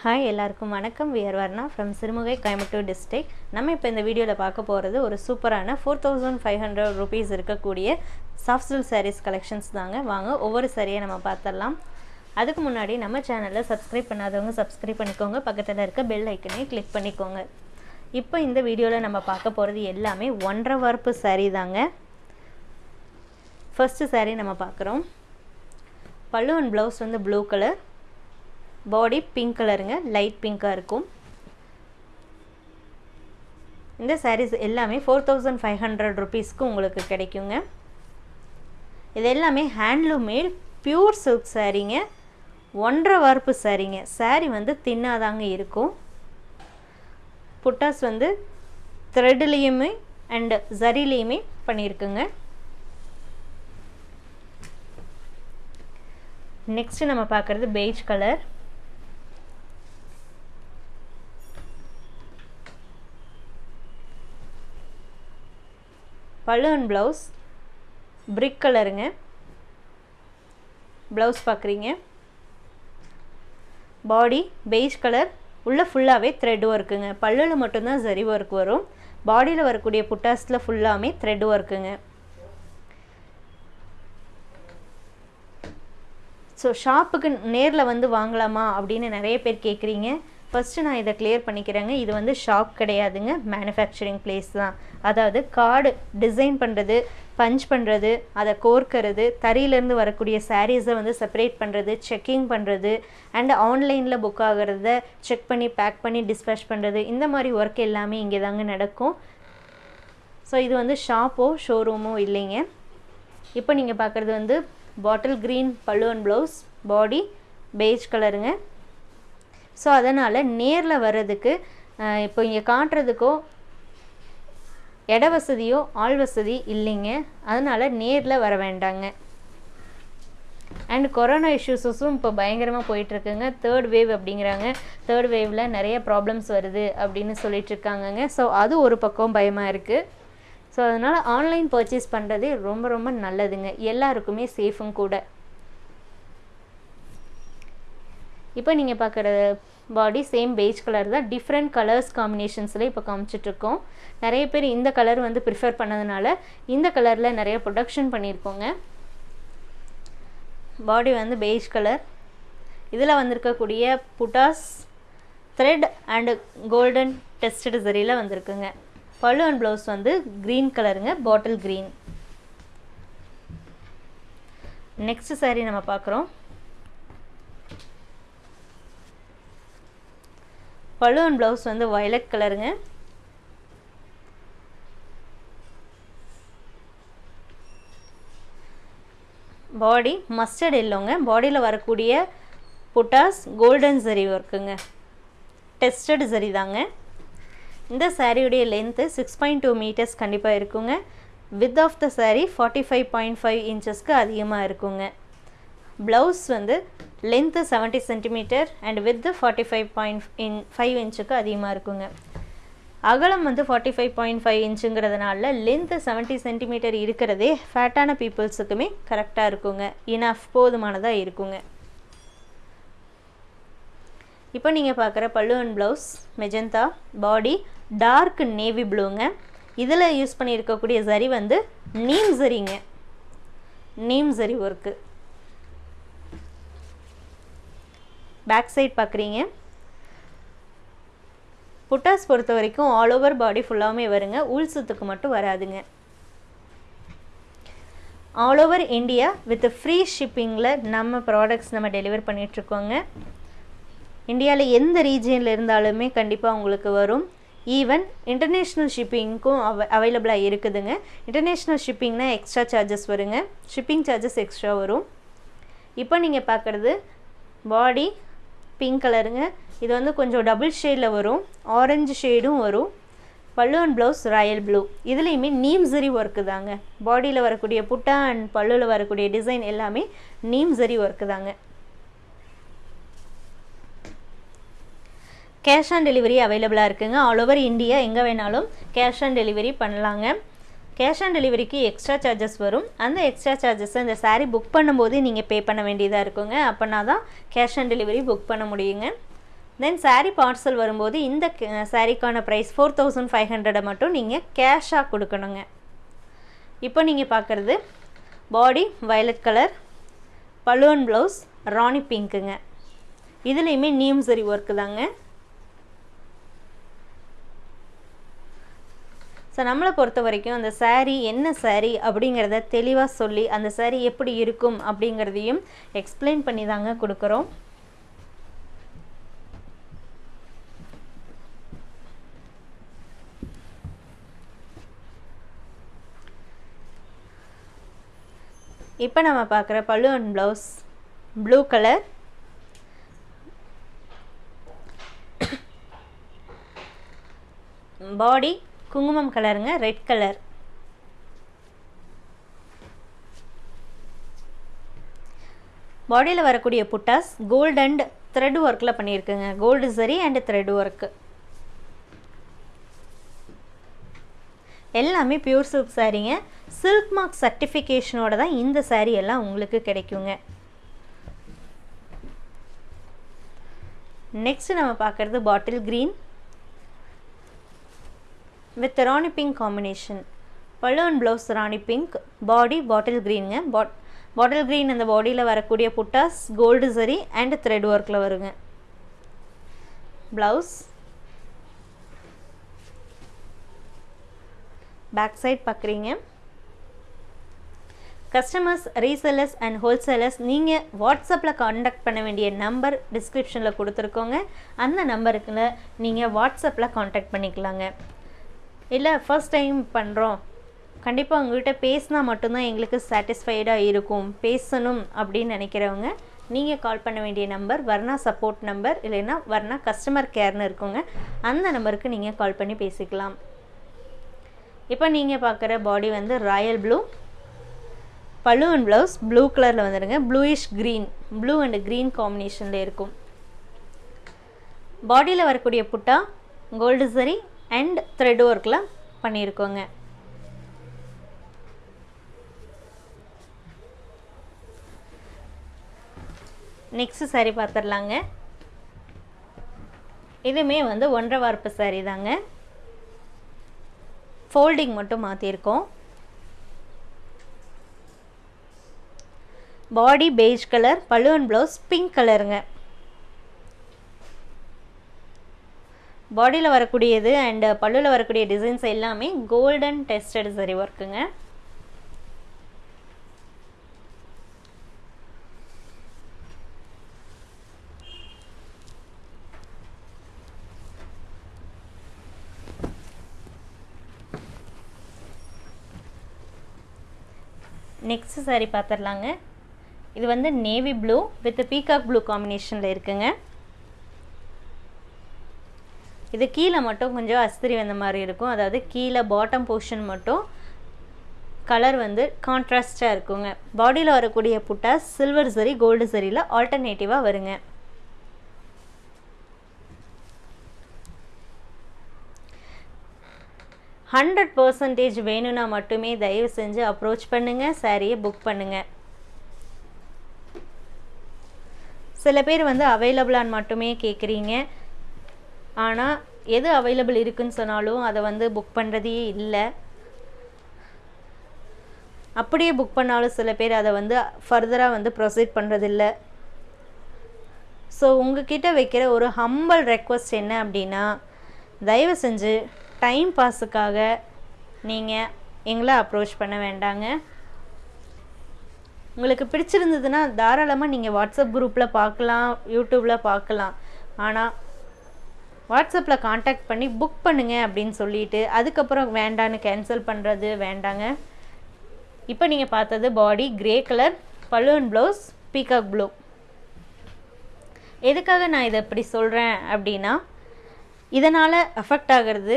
Hi எல்லாருக்கும் வணக்கம். We're Varna from Sirumugai Coimbatore district நம்ம இப்போ இந்த வீடியோவில் பார்க்க போகிறது ஒரு சூப்பரான four thousand five hundred rupees இருக்கக்கூடிய சாஃப்ட் சில் சாரீஸ் கலெக்ஷன்ஸ் தாங்க. வாங்க ஒவ்வொரு சாரியை நம்ம பார்த்துடலாம். அதுக்கு முன்னாடி நம்ம சேனலில் சப்ஸ்கிரைப் பண்ணாதவங்க சப்ஸ்கிரைப் பண்ணிக்கோங்க. பக்கத்தில் இருக்க பெல் ஐக்கனையும் கிளிக் பண்ணிக்கோங்க. இப்போ இந்த வீடியோவில் நம்ம பார்க்க போகிறது எல்லாமே ஒன்றரை வார்ப்பு சாரீ தாங்க. ஃபஸ்ட்டு சாரீ நம்ம பார்க்குறோம். பல்லு அண்ட் ப்ளவுஸ் வந்து ப்ளூ கலர் பாடி பிங்க் கலருங்க லைட் பிங்க்காக இருக்கும். இந்த சாரீஸ் எல்லாமே ஃபோர் தௌசண்ட் ஃபைவ் ஹண்ட்ரட் ருபீஸ்க்கு உங்களுக்கு கிடைக்குங்க. இது எல்லாமே ஹேண்ட்லூம் மேட் பியூர் சில்க் சாரீங்க ஒன்றரை வார்ப்பு சாரீங்க சாரீ வந்து தின்னாதாங்க இருக்கும். புட்டாஸ் வந்து த்ரெட்லேயுமே அண்டு ஜரிலேயுமே பண்ணியிருக்குங்க. நெக்ஸ்ட்டு நம்ம பார்க்குறது beige colour pallu and blouse. Brick கலருங்க. ப்ளவுஸ் பார்க்குறீங்க பாடி பெய்ஜ் கலர். உள்ளே ஃபுல்லாகவே த்ரெட் ஒர்க்குங்க பல்லில் மட்டும்தான் சரி ஒர்க் வரும். பாடியில் வரக்கூடிய புட்டாஸில் ஃபுல்லாமே த்ரெட் ஒர்க்குங்க ஸோ ஷாப்புக்கு நேரில் வந்து வாங்கலாமா அப்படின்னு நிறைய பேர் கேட்குறீங்க ஃபஸ்ட்டு நான் இதை கிளியர் பண்ணிக்கிறேங்க. இது வந்து ஷாப் கிடையாதுங்க. மேனுஃபேக்சரிங் பிளேஸ் தான். அதாவது கார்டு டிசைன் பண்ணுறது பஞ்ச் பண்ணுறது அதை கோர்க்கிறது தறியிலேருந்து வரக்கூடிய சாரீஸை வந்து செப்பரேட் பண்ணுறது செக்கிங் பண்ணுறது அண்ட் ஆன்லைனில் புக் ஆகிறத செக் பண்ணி பேக் பண்ணி டிஸ்பேச் பண்ணுறது இந்த மாதிரி ஒர்க் எல்லாமே இங்கே தாங்க நடக்கும். ஸோ இது வந்து ஷாப்போ ஷோரூமோ இல்லைங்க. இப்போ நீங்கள் பார்க்குறது வந்து bottle green pallu and blouse body beige கலருங்க ஸோ அதனால் நேரில் வர்றதுக்கு இப்போ இங்கே காட்டுறதுக்கோ இட வசதியோ ஆள் வசதி இல்லைங்க. அதனால் நேரில் வர வேண்டாங்க. அண்ட் கொரோனா இஷ்யூஸஸும் இப்போ பயங்கரமாக போயிட்டுருக்குங்க. தேர்ட் வேவ் அப்படிங்கிறாங்க. தேர்ட் வேவில் நிறைய ப்ராப்ளம்ஸ் வருது அப்படின்னு சொல்லிட்டுருக்காங்கங்க. ஸோ அது ஒரு பக்கம் பயமாக இருக்குது ஸோ அதனால் ஆன்லைன் பர்ச்சேஸ் பண்ணுறதே ரொம்ப ரொம்ப நல்லதுங்க. எல்லாருக்குமே சேஃபும் கூட. இப்போ நீங்கள் பார்க்குற பாடி சேம் பெய்ஜ் கலர் தான். டிஃப்ரெண்ட் கலர்ஸ் காம்பினேஷன்ஸில் இப்போ காமிச்சிட்ருக்கோம் நிறைய பேர் இந்த கலர் வந்து ப்ரிஃபர் பண்ணதுனால இந்த கலரில் நிறைய ப்ரொடக்ஷன் பண்ணியிருக்கோங்க. பாடி வந்து பெய்ஜ் கலர் இதில் வந்திருக்கக்கூடிய buttas thread and golden tested சரியில் வந்திருக்குங்க. பல்லு அண்ட் ப்ளவுஸ் வந்து க்ரீன் கலருங்க பாட்டில் க்ரீன் நெக்ஸ்ட் சாரீ நம்ம பார்க்குறோம் பலூன் ப்ளவுஸ் வந்து வயலட் கலருங்க பாடி மஸ்டர்ட் இல்லைங்க பாடியில் வரக்கூடிய புட்டாஸ் கோல்டன் சரி ஒர்க்குங்க டெஸ்டட் சரி தாங்க. இந்த சாரியுடைய length six point two metres கண்டிப்பாக இருக்குங்க. Width of the saree forty five point five இன்ச்சஸ்க்கு அதிகமாக இருக்குங்க. ப்ளவுஸ் வந்து length seventy centimetre and width forty five point in five இன்ச்சுக்கு அதிகமாக இருக்குங்க. அகலம் வந்து ஃபார்ட்டி ஃபைவ் பாயிண்ட் ஃபைவ் இன்ச்சுங்கிறதுனால லென்த்து செவன்ட்டி சென்டிமீட்டர் இருக்கிறதே ஃபேட்டான பீப்புள்ஸுக்குமே கரெக்டாக இருக்குங்க. இனஃப் போதுமானதாக இருக்குங்க. இப்போ நீங்கள் பார்க்குற pallu and blouse magenta body dark navy ப்ளூங்க இதில் யூஸ் பண்ணியிருக்கக்கூடிய சரி வந்து நீம் சரிங்க. நீம் சரி ஒர்க்கு பேக் சைட் பார்க்குறீங்க. புட்டாஸ் பொறுத்த வரைக்கும் ஆல் ஓவர் பாடி ஃபுல்லாகவுமே வருங்க. உள் சுத்துக்கு மட்டும் வராதுங்க. All over India with free ஷிப்பிங்கில் நம்ம ப்ராடக்ட்ஸ் நம்ம டெலிவர் பண்ணிகிட்ருக்கோங்க இந்தியாவில் எந்த ரீஜியனில் இருந்தாலுமே கண்டிப்பாக உங்களுக்கு வரும். ஈவன் இன்டர்நேஷ்னல் ஷிப்பிங்க்கும் அவ அவைலபிளாக இருக்குதுங்க. இன்டர்நேஷ்னல் ஷிப்பிங்னா எக்ஸ்ட்ரா சார்ஜஸ் வருங்க. ஷிப்பிங் சார்ஜஸ் எக்ஸ்ட்ரா வரும். இப்போ நீங்கள் பார்க்குறது பாடி பிங்க் கலருங்க இது வந்து கொஞ்சம் டபுள் ஷேடில் வரும். ஆரஞ்சு ஷேடும் வரும். பல்லு அண்ட் ப்ளவுஸ் ராயல் ப்ளூ இதுலேயுமே நீம் ஜரி ஒர்க்கு தாங்க. பாடியில் வரக்கூடிய புட்டா அண்ட் பல்லுவில் வரக்கூடிய டிசைன் எல்லாமே நீம் ஜரி ஒர்க்கு தாங்க. கேஷ் ஆன் டெலிவரி அவைலபிளாக இருக்குங்க. ஆல் ஓவர் இந்தியா எங்கே வேணாலும் கேஷ் ஆன் டெலிவரி பண்ணலாங்க. கேஷ் ஆன் டெலிவரிக்கு எக்ஸ்ட்ரா சார்ஜஸ் வரும். அந்த எக்ஸ்ட்ரா சார்ஜஸை இந்த சாரீ புக் பண்ணும்போது நீங்கள் பே பண்ண வேண்டியதாக இருக்குங்க. அப்போனா தான் கேஷ் ஆன் டெலிவரி புக் பண்ண முடியுங்க. தென் சாரீ பார்சல் வரும்போது இந்த சாரீக்கான ப்ரைஸ் ஃபோர் தௌசண்ட் ஃபைவ் ஹண்ட்ரடை மட்டும் நீங்கள் கேஷாக கொடுக்கணுங்க. இப்போ நீங்கள் பார்க்குறது body violet colour balloon blouse rani பிங்க்குங்க இதுலேயுமே நீம் சரி ஒர்க்கு தாங்க. ஸோ நம்மளை பொறுத்த வரைக்கும் அந்த சேரீ என்ன சேரீ அப்படிங்கிறத தெளிவாக சொல்லி அந்த சேரீ எப்படி இருக்கும் அப்படிங்கிறதையும் எக்ஸ்பிளைன் பண்ணி தாங்க கொடுக்குறோம். இப்போ நம்ம பார்க்குற pallu and blouse blue colour body குங்குமம் கலருங்க ரெட் கலர் பாடியில் வரக்கூடிய புட்டாஸ் கோல்டு அண்ட் த்ரெட் ஒர்க்கில் பண்ணியிருக்குங்க. Gold zari and thread work எல்லாமே பியூர் சில்க் சாரீங்க சில்க் மார்க் சர்டிஃபிகேஷனோட தான் இந்த சாரீ எல்லாம் உங்களுக்கு கிடைக்குங்க. நெக்ஸ்ட் நம்ம பார்க்குறது bottle green with rani pink combination and blouse rani pink body bottle க்ரீனுங்க pot bottle green அந்த பாடியில் வரக்கூடிய புட்டாஸ் கோல்டு சரி அண்ட் த்ரெட் ஒர்க்கில் வருங்க. ப்ளவுஸ் பேக் சைட் பார்க்குறீங்க கஸ்டமர்ஸ் ரீசெல்லர்ஸ் அண்ட் ஹோல்சேலர்ஸ் நீங்கள் வாட்ஸ்அப்பில் காண்டாக்ட் பண்ண வேண்டிய நம்பர் டிஸ்கிரிப்ஷனில் கொடுத்துருக்கோங்க. அந்த நம்பருக்குள்ள நீங்கள் வாட்ஸ்அப்பில் காண்டாக்ட் பண்ணிக்கலாங்க. இல்லை ஃபர்ஸ்ட் டைம் பண்ணுறோம் கண்டிப்பாக உங்கள்கிட்ட பேசினா மட்டும்தான் எங்களுக்கு சாட்டிஸ்ஃபைடாக இருக்கும். பேசணும் அப்படின்னு நினைக்கிறவங்க நீங்கள் கால் பண்ண வேண்டிய நம்பர் வர்ணா சப்போர்ட் நம்பர் இல்லைன்னா வர்ணா கஸ்டமர் கேர்னு இருக்குங்க. அந்த நம்பருக்கு நீங்கள் கால் பண்ணி பேசிக்கலாம். இப்போ நீங்கள் பார்க்குற பாடி வந்து royal blue pallu and blouse blue கலரில் வந்துடுங்க bluish green blue and green காம்பினேஷனில் இருக்கும். பாடியில் வரக்கூடிய புட்டா கோல்டு சரி அண்ட் த்ரெட் ஒர்க்கில் பண்ணியிருக்கோங்க நெக்ஸ்ட் சாரி பார்த்துடலாங்க இதுவுமே வந்து ஒன்றரை வார்ப்பு சாரி தாங்க. ஃபோல்டிங் மட்டும் மாற்றிருக்கோம் body beige colour balloon blouse pink கலருங்க பாடியில் வரக்கூடியது அண்டு பல்லுவில் வரக்கூடிய டிசைன்ஸ் எல்லாமே கோல்டன் டெஸ்டட் சரி ஒர்க்குங்க நெக்ஸ்ட் சாரி பார்த்துடலாங்க இது வந்து navy blue with peacock blue காம்பினேஷனில் இருக்குங்க. இது கீழே மட்டும் கொஞ்சம் அஸ்திரி வந்த மாதிரி இருக்கும். அதாவது கீழே பாட்டம் போர்ஷன் மட்டும் கலர் வந்து கான்ட்ராஸ்டாக இருக்குங்க. பாடியில் வரக்கூடிய புட்டா சில்வர் சரி கோல்டு சரியில் ஆல்டர்னேட்டிவாக வருங்க. ஹண்ட்ரட் பர்சன்டேஜ் வேணும்னா மட்டுமே தயவு செஞ்சு அப்ரோச் பண்ணுங்கள் சாரியை புக் பண்ணுங்கள் சில பேர் வந்து அவைலபிளான்னு மட்டுமே கேட்குறீங்க ஆனால் எது அவைலபிள் இருக்குன்னு சொன்னாலும் அதை வந்து புக் பண்ணுறதே இல்லை. அப்படியே புக் பண்ணாலும் சில பேர் அதை வந்து ஃபர்தராக வந்து ப்ரொசீட் பண்ணுறதில்ல ஸோ உங்ககிட்ட வைக்கிற ஒரு ஹம்பல் ரெக்வஸ்ட் என்ன அப்படின்னா தயவு செஞ்சு டைம் பாஸுக்காக நீங்கள் எங்களை அப்ரோச் பண்ண வேண்டாங்க. உங்களுக்கு பிடிச்சிருந்ததுன்னா தாராளமாக நீங்கள் வாட்ஸ்அப் குரூப்பில் பார்க்கலாம் யூடியூப்பில் பார்க்கலாம். ஆனால் வாட்ஸ்அப்பில் காண்டாக்ட் பண்ணி புக் பண்ணுங்க அப்படின்னு சொல்லிட்டு அதுக்கப்புறம் வேண்டான்னு கேன்சல் பண்ணுறது வேண்டாங்க. இப்போ நீங்கள் பார்த்தது body grey colour balloon blouse peacock blue எதுக்காக நான் இதை இப்படி சொல்கிறேன் அப்படின்னா இதனால் அஃபெக்ட் ஆகிறது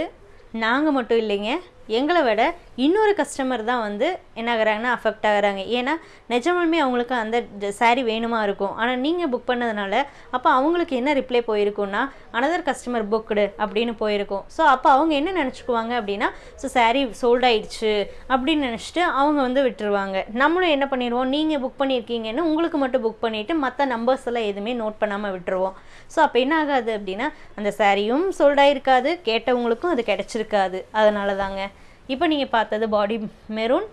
நாங்கள் மட்டும் இல்லைங்க. எங்களை விட இன்னொரு கஸ்டமர் தான் வந்து என்ன ஆகிறாங்கன்னா அஃபெக்ட் ஆகுறாங்க. ஏன்னா நிஜமாலுமே அவங்களுக்கு அந்த சாரீ வேணுமா இருக்கும். ஆனால் நீங்கள் புக் பண்ணதுனால அப்போ அவங்களுக்கு என்ன ரிப்ளை போயிருக்கும்னா அனதர் கஸ்டமர் புக்டு அப்படின்னு போயிருக்கும். ஸோ அப்போ அவங்க என்ன நினச்சிக்குவாங்க அப்படின்னா ஸோ சாரீ சோல்ட் ஆயிடுச்சு அப்படின்னு நினச்சிட்டு அவங்க வந்து விட்டுருவாங்க. நம்மளும் என்ன பண்ணிடுவோம் நீங்கள் புக் பண்ணியிருக்கீங்கன்னு உங்களுக்கு மட்டும் புக் பண்ணிவிட்டு மற்ற நம்பர்ஸ் எல்லாம் எதுவுமே நோட் பண்ணாமல் விட்டுருவோம். ஸோ அப்போ என்ன ஆகாது அப்படின்னா அந்த சாரியும் சோல்டாயிருக்காது கேட்டவங்களுக்கும் அது கிடச்சிருக்காது. அதனால தாங்க இப்போ நீங்கள் பார்த்தது body maroon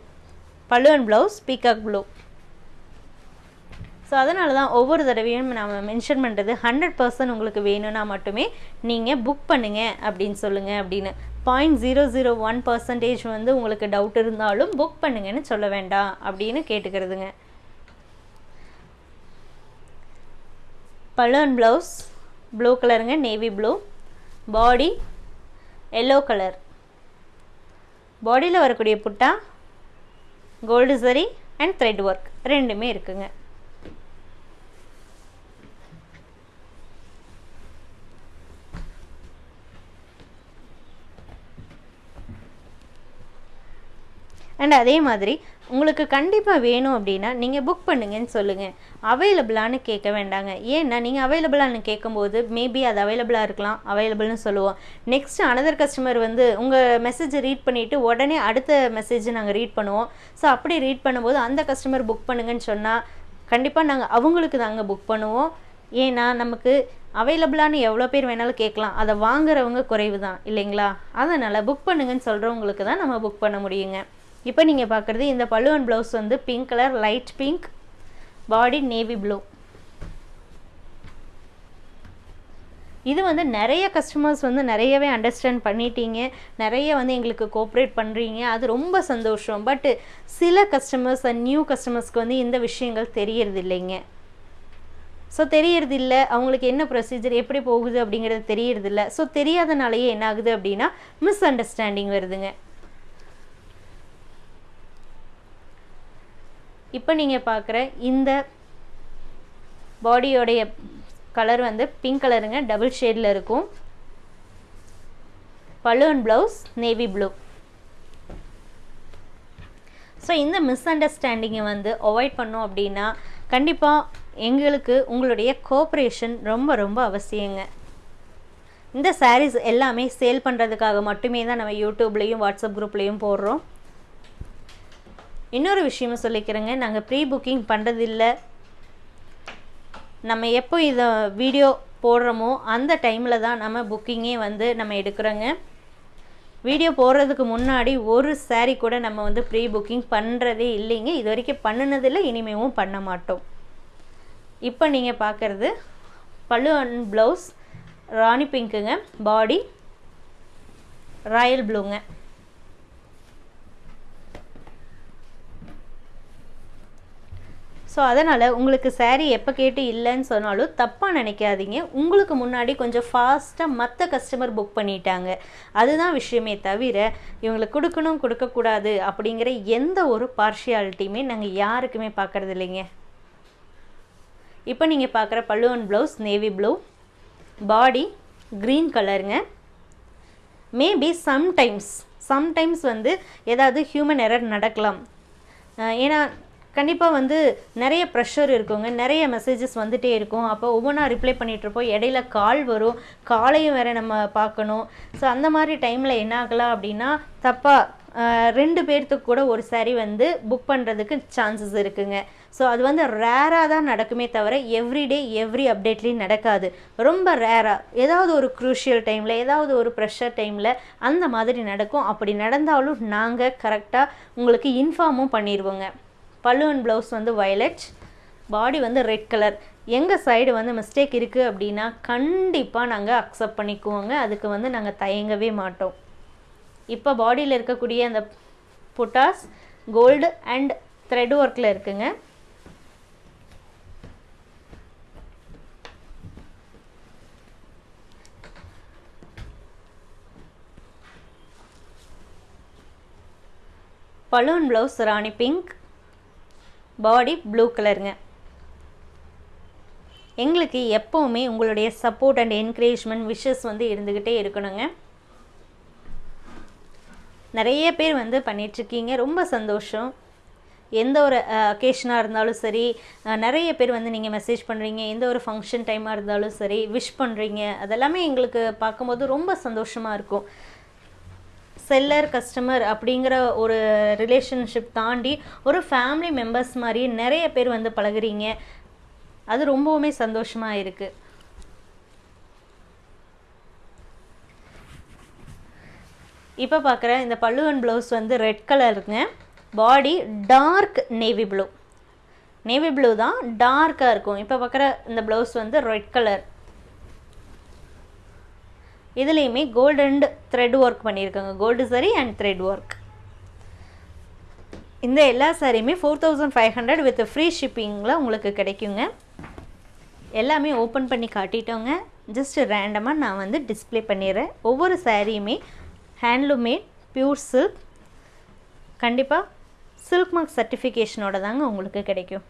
pallu and blouse peacock blue so அதனால தான் ஒவ்வொரு தடவையும் நம்ம மென்ஷன் பண்ணுறது ஹண்ட்ரட் பர்சன்ட் உங்களுக்கு வேணும்னா மட்டுமே நீங்கள் புக் பண்ணுங்க அப்படின்னு சொல்லுங்கள் அப்படின்னு. Point zero zero one percentage வந்து உங்களுக்கு டவுட் இருந்தாலும் புக் பண்ணுங்கன்னு சொல்ல வேண்டாம் அப்படின்னு கேட்டுக்கிறதுங்க. Balloon blouse. ப்ளூ கலருங்க navy blue body yellow colour பாடியில் வரக்கூடிய புட்டா? கோல்டு சரி அண்ட் த்ரெட் ஒர்க் ரெண்டுமே இருக்குங்க. அண்ட் அதே மாதிரி உங்களுக்கு கண்டிப்பாக வேணும் அப்படின்னா நீங்கள் புக் பண்ணுங்கன்னு சொல்லுங்கள் அவைலபிளான்னு கேட்க வேண்டாங்க. ஏன்னா நீங்கள் அவைலபிளான்னு கேட்கும்போது மேபி அது அவைலபிளாக இருக்கலாம். அவைலபிள்னு சொல்லுவோம். நெக்ஸ்ட் அனதர் கஸ்டமர் வந்து உங்கள் மெசேஜை ரீட் பண்ணிவிட்டு உடனே அடுத்த மெசேஜை நாங்கள் ரீட் பண்ணுவோம். ஸோ அப்படி ரீட் பண்ணும்போது அந்த கஸ்டமர் புக் பண்ணுங்கன்னு சொன்னால் கண்டிப்பாக நாங்கள் அவங்களுக்கு தாங்க புக் பண்ணுவோம். ஏன்னா நமக்கு அவைலபிளான எவ்வளோ பேர் வேணாலும் கேட்கலாம். அதை வாங்குறவங்க குறைவு தான் இல்லைங்களா? அதனால் புக் பண்ணுங்கன்னு சொல்கிறவங்களுக்கு தான் நம்ம புக் பண்ண முடியுங்க. இப்போ நீங்கள் பார்க்குறது இந்த பல்லுவன் ப்ளவுஸ் வந்து pink colour light pink body navy blue இது வந்து நிறைய கஸ்டமர்ஸ் வந்து நிறையவே அண்டர்ஸ்டாண்ட் பண்ணிட்டீங்க. நிறைய வந்து எங்களுக்கு கோஆப்ரேட் பண்ணுறீங்க அது ரொம்ப சந்தோஷம். பட்டு சில கஸ்டமர்ஸ் அண்ட் நியூ கஸ்டமர்ஸ்க்கு வந்து இந்த விஷயங்கள் தெரியறது இல்லைங்க. ஸோ தெரியறது இல்லை. அவங்களுக்கு என்ன ப்ரொசீஜர் எப்படி போகுது அப்படிங்கிறது தெரியறதில்ல ஸோ தெரியாதனாலேயே என்ன ஆகுது அப்படின்னா மிஸ் அண்டர்ஸ்டாண்டிங் வருதுங்க. இப்போ நீங்கள் பார்க்குற இந்த பாடியோடைய கலர் வந்து பிங்க் கலருங்க டபுள் ஷேடில் இருக்கும். Balloon blouse navy blue so இந்த மிஸ் அண்டர்ஸ்டாண்டிங்கை வந்து அவாய்ட் பண்ணோம் அப்படின்னா கண்டிப்பாக எங்களுக்கு உங்களுடைய கோஆப்ரேஷன் ரொம்ப ரொம்ப அவசியங்க. இந்த சாரீஸ் எல்லாமே சேல் பண்ணுறதுக்காக மட்டுமே தான் நம்ம யூடியூப்லேயும் வாட்ஸ்அப் குரூப்லேயும் போடுறோம். இன்னொரு விஷயமும் சொல்லிக்கிறேங்க. நாங்கள் ப்ரீ புக்கிங் பண்ணுறதில்ல நம்ம எப்போ இதை வீடியோ போடுறோமோ அந்த டைமில் தான் நம்ம புக்கிங்கே வந்து நம்ம எடுக்கிறோங்க. வீடியோ போடுறதுக்கு முன்னாடி ஒரு சாரீ கூட நம்ம வந்து ப்ரீ புக்கிங் பண்ணுறதே இல்லைங்க. இது வரைக்கும் பண்ணினதில்லை இனிமேவும் பண்ண மாட்டோம். இப்போ நீங்கள் பார்க்குறது பழு அண்ட் ப்ளவுஸ் ராணி பிங்க்குங்க பாடி ராயல் ப்ளூங்க ஸோ அதனால் உங்களுக்கு சாரீ எப்போ கேட்டு இல்லைன்னு சொன்னாலும் தப்பாக நினைக்காதீங்க. உங்களுக்கு முன்னாடி கொஞ்சம் ஃபாஸ்ட்டாக மற்ற கஸ்டமர் புக் பண்ணிட்டாங்க. அதுதான் விஷயமே தவிர இவங்களுக்கு கொடுக்கணும் கொடுக்கக்கூடாது அப்படிங்கிற எந்த ஒரு பார்ஷியாலிட்டியுமே நாங்கள் யாருக்குமே பார்க்குறது இல்லைங்க. இப்போ நீங்கள் பார்க்குற pallu and blouse navy blue body green கலருங்க மேபி சம்டைம்ஸ் சம்டைம்ஸ் வந்து ஏதாவது ஹியூமன் எரர் நடக்கலாம். ஏன்னா கண்டிப்பாக வந்து நிறைய ப்ரெஷர் இருக்குங்க. நிறைய மெசேஜஸ் வந்துகிட்டே இருக்கும். அப்போ ஒவ்வொன்றா ரிப்ளை பண்ணிகிட்ருப்போம் இடையில கால் வரும். காலையும் வேறு நம்ம பார்க்கணும். ஸோ அந்த மாதிரி டைமில் என்ன ஆகலாம் அப்படின்னா தப்பாக ரெண்டு பேர்த்துக்கு கூட ஒரு சாரி வந்து புக் பண்ணுறதுக்கு சான்சஸ் இருக்குங்க. ஸோ அது வந்து ரேராக தான் நடக்குமே தவிர எவ்ரிடே எவ்ரி அப்டேட்லேயும் நடக்காது. ரொம்ப ரேராக ஏதாவது ஒரு க்ரூஷியல் டைமில் ஏதாவது ஒரு ப்ரெஷர் டைமில் அந்த மாதிரி நடக்கும். அப்படி நடந்தாலும் நாங்கள் கரெக்டாக உங்களுக்கு இன்ஃபார்மும் பண்ணிடுவோங்க பல்லுவன் ப்ளவுஸ் வந்து வயலட் பாடி வந்து ரெட் கலர் எங்கள் சைடு வந்து மிஸ்டேக் இருக்குது அப்படின்னா கண்டிப்பாக நாங்கள் அக்செப்ட் பண்ணிக்குவோங்க. அதுக்கு வந்து நாங்கள் தயங்கவே மாட்டோம். இப்போ பாடியில் இருக்கக்கூடிய அந்த புட்டாஸ் கோல்டு அண்ட் த்ரெட் ஒர்க்கில் இருக்குங்க. Balloon blouse rani pink body blue கலருங்க. எங்களுக்கு எப்போவுமே உங்களுடைய சப்போர்ட் அண்ட் என்கரேஜ்மெண்ட் விஷஸ் வந்து இருந்துக்கிட்டே இருக்கணுங்க. நிறைய பேர் வந்து பண்ணிகிட்ருக்கீங்க ரொம்ப சந்தோஷம். எந்த ஒரு அக்கேஷனாக இருந்தாலும் சரி நிறைய பேர் வந்து நீங்கள் மெசேஜ் பண்ணுறீங்க எந்த ஒரு ஃபங்க்ஷன் டைமாக இருந்தாலும் சரி விஷ் பண்ணுறீங்க அதெல்லாமே எங்களுக்கு பார்க்கும்போது ரொம்ப சந்தோஷமாக இருக்கும். செல்லர் கஸ்டமர் அப்படிங்கிற ஒரு ரிலேஷன்ஷிப் தாண்டி ஒரு ஃபேமிலி மெம்பர்ஸ் மாதிரி நிறைய பேர் வந்து பழகுறீங்க. அது ரொம்பவுமே சந்தோஷமாக இருக்குது இப்போ பார்க்குற இந்த பல்லுவன் ப்ளவுஸ் வந்து ரெட் கலருங்க body dark navy blue navy blue தான் டார்க்காக இருக்கும். இப்போ பார்க்குற இந்த ப்ளவுஸ் வந்து ரெட் கலர் இதுலேயுமே கோல்டு அண்ட் த்ரெட் ஒர்க் பண்ணியிருக்காங்க. கோல்டு சரி அண்ட் த்ரெட் ஒர்க் இந்த எல்லா சாரியுமே four thousand five hundred with free ஷிப்பிங்கில் உங்களுக்கு கிடைக்குங்க. எல்லாமே ஓப்பன் பண்ணி காட்டிட்டோங்க. ஜஸ்ட் ரேண்டமாக நான் வந்து டிஸ்ப்ளே பண்ணிடுறேன். ஒவ்வொரு சாரியுமே handloom made pure pure silk கண்டிப்பாக சில்க் மார்க் சர்டிஃபிகேஷனோட தாங்க உங்களுக்கு கிடைக்கும்.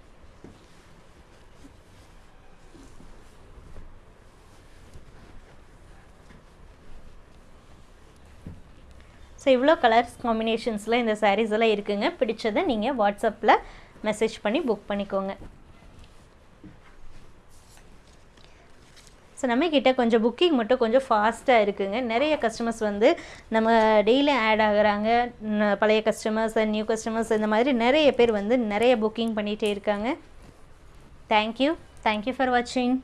ஸோ இவ்வளோ கலர்ஸ் காம்பினேஷன்ஸில் இந்த சாரீஸ் எல்லாம் இருக்குங்க. பிடிச்சதை நீங்கள் வாட்ஸ்அப்பில் மெசேஜ் பண்ணி புக் பண்ணிக்கோங்க. ஸோ நம்மக்கிட்ட கொஞ்சம் புக்கிங் மட்டும் கொஞ்சம் ஃபாஸ்ட்டாக இருக்குங்க. நிறைய கஸ்டமர்ஸ் வந்து நம்ம டெய்லி ஆட் ஆகுறாங்க. பழைய கஸ்டமர்ஸ் நியூ கஸ்டமர்ஸ் இந்த மாதிரி நிறைய பேர் வந்து நிறைய புக்கிங் பண்ணிகிட்டே இருக்காங்க. தேங்க்யூ தேங்க்யூ ஃபார் வாட்சிங்